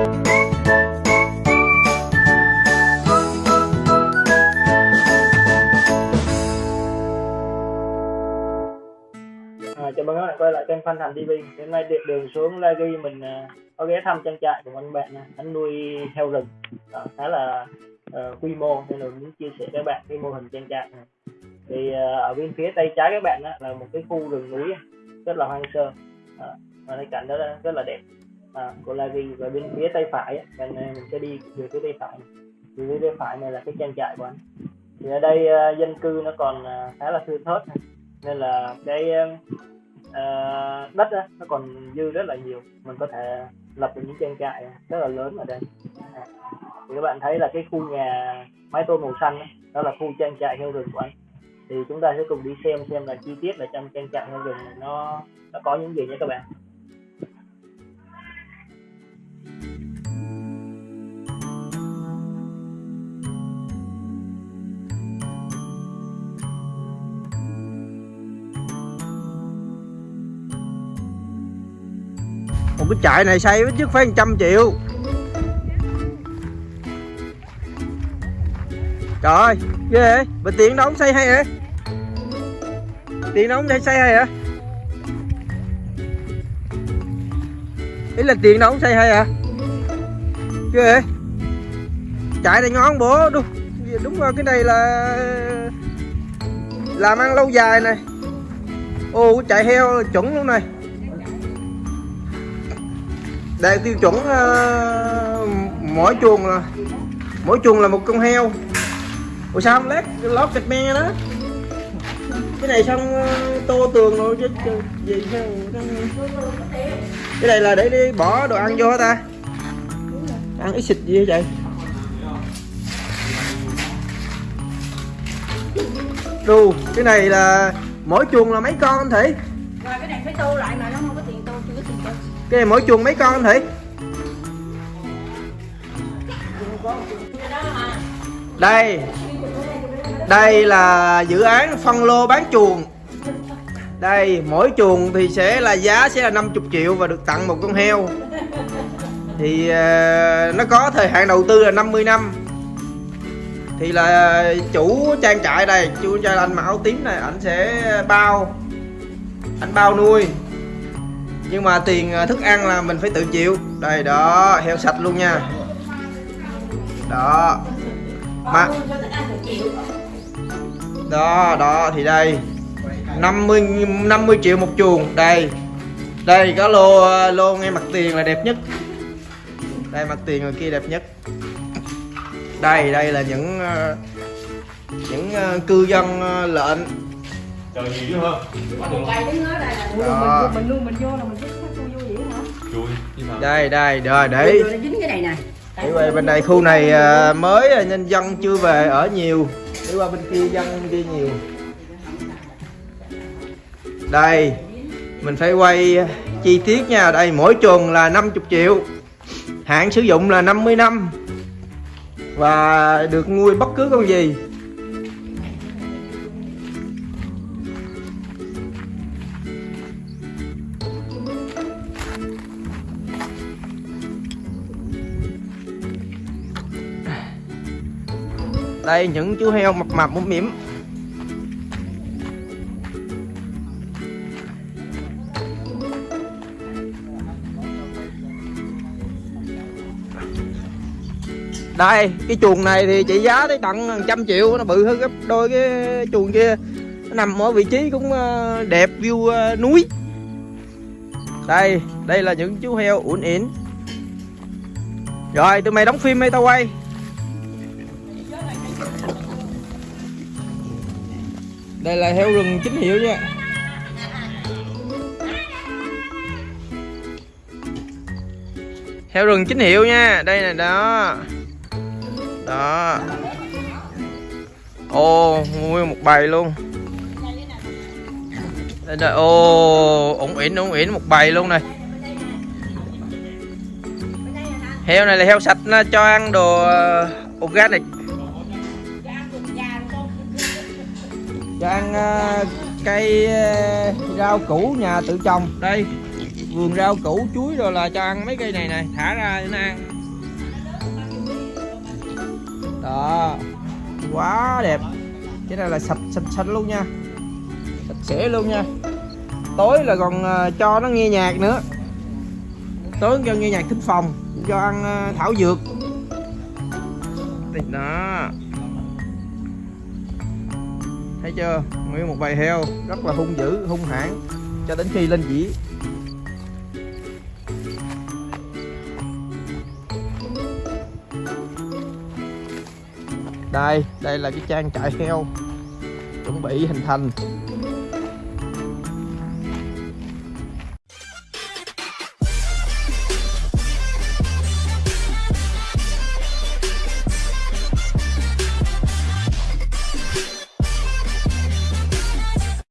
À, chào mừng các bạn quay lại kênh Phan Thành TV. Hôm nay điện đường xuống La Ghi mình à, có ghé thăm trang trại của anh bạn, anh nuôi heo rừng Đó, khá là uh, quy mô nên là muốn chia sẻ các bạn cái mô hình trang trại này. Thì uh, ở bên phía tay trái các bạn á, là một cái khu rừng núi rất là hoang sơ và cái cảnh đó rất là đẹp à, của Lavi và bên phía tay phải á, này mình sẽ đi về phía tay phải. Thì phía tay phải này là cái trang trại của anh. Thì ở đây uh, dân cư nó còn uh, khá là thưa thớt nên là cái uh, đất á, nó còn dư rất là nhiều. Mình có thể lập được những trang trại rất là lớn ở đây. À, thì các bạn thấy là cái khu nhà mái tôn màu xanh á, đó là khu trang trại heo rừng của anh. Thì chúng ta sẽ cùng đi xem xem là chi tiết là trong trang trại heo rừng này nó nó có những gì nhé các bạn. Một cái trại này xây ít nhất phải 100 triệu. Trời ơi, ghê vậy. Mà tiền đóng xây hay hả tiền đóng xây xây hay hả ý là tiền đóng xây hay hả ghê vậy. Chạy này ngon bố, đúng. Đúng rồi, cái này là làm ăn lâu dài này. Ô chạy heo chuẩn luôn này đây tiêu chuẩn uh, mỗi chuồng là mỗi chuồng là một con heo. Ủa sao không lát lót gạch me đó? Cái này xong ờ, tô tường rồi chứ gì sao cái này là để đi bỏ đồ ăn vô hả ta? Ăn ít xịt gì vậy trời? Đù, cái này là mỗi chuồng là mấy con anh Thị? Rồi cái này phải tô lại mà nó cái này mỗi chuồng mấy con anh thủy? Đây. Đây là dự án phân lô bán chuồng. Đây, mỗi chuồng thì sẽ là giá sẽ là 50 triệu và được tặng một con heo. Thì ờ, nó có thời hạn đầu tư là 50 năm. Thì là chủ trang trại đây, Chủ trang trại anh mặc áo tím này Anh sẽ bao Anh bao nuôi nhưng mà tiền à, thức ăn là mình phải tự chịu. Đây, đó, heo sạch luôn nha. Đó. Mà đó đó, thì đây. 50 50 triệu một chuồng. Đây. Đây, có lô à, lô ngay mặt tiền là đẹp nhất. Đây, mặt tiền ngoài kia đẹp nhất. Đây đây là những à, những cư dân lệnh đây là ủa, Đó. mình luôn mình vô là mình hả? Nào đây đây rồi để. Rồi là dính cái này nè. Đi qua bên đây khu này à, mới à, nên dân chưa về ở nhiều. Đi qua bên kia dân kia nhiều. Đây Mình phải quay chi tiết nha. Đây mỗi chuồng là 50 triệu. Hạn sử dụng là 50 năm. Và được nuôi bất cứ con gì Đây những chú heo mập mập mũm mỉm Đây, cái chuồng này thì chị giá tới tận trăm triệu, Nó bự hơn gấp đôi cái chuồng kia. Nó nằm ở vị trí cũng ờ, đẹp view ờ, núi. Đây đây là những chú heo ủn ỉn Rồi, tụi mày đóng phim hay tao quay? Đây là heo rừng chính hiệu nha. Heo rừng chính hiệu nha. Đây nè, đó. Đó. Ô, nguyên một bầy luôn. Đây là ô ủng ỉn ủng ỉn một bầy luôn này. Heo này là heo sạch, nó cho ăn đồ ờ, organic. Cho ăn uh, cây uh, rau củ nhà tự trồng. Đây vườn rau củ chuối rồi là cho ăn mấy cây này này. Thả ra để nó ăn. Đó. Quá đẹp. Cái này là sạch sạch sạch luôn nha. Sạch sẽ luôn nha. Tối là còn uh, cho nó nghe nhạc nữa. Tối cho nghe nhạc thính phòng cho ăn uh, thảo dược. Đó thấy chưa? Nguyên một bầy heo, rất là hung dữ, hung hãn. Cho đến khi lên dĩ. Đây đây là cái trang trại heo. Chuẩn bị hình thành.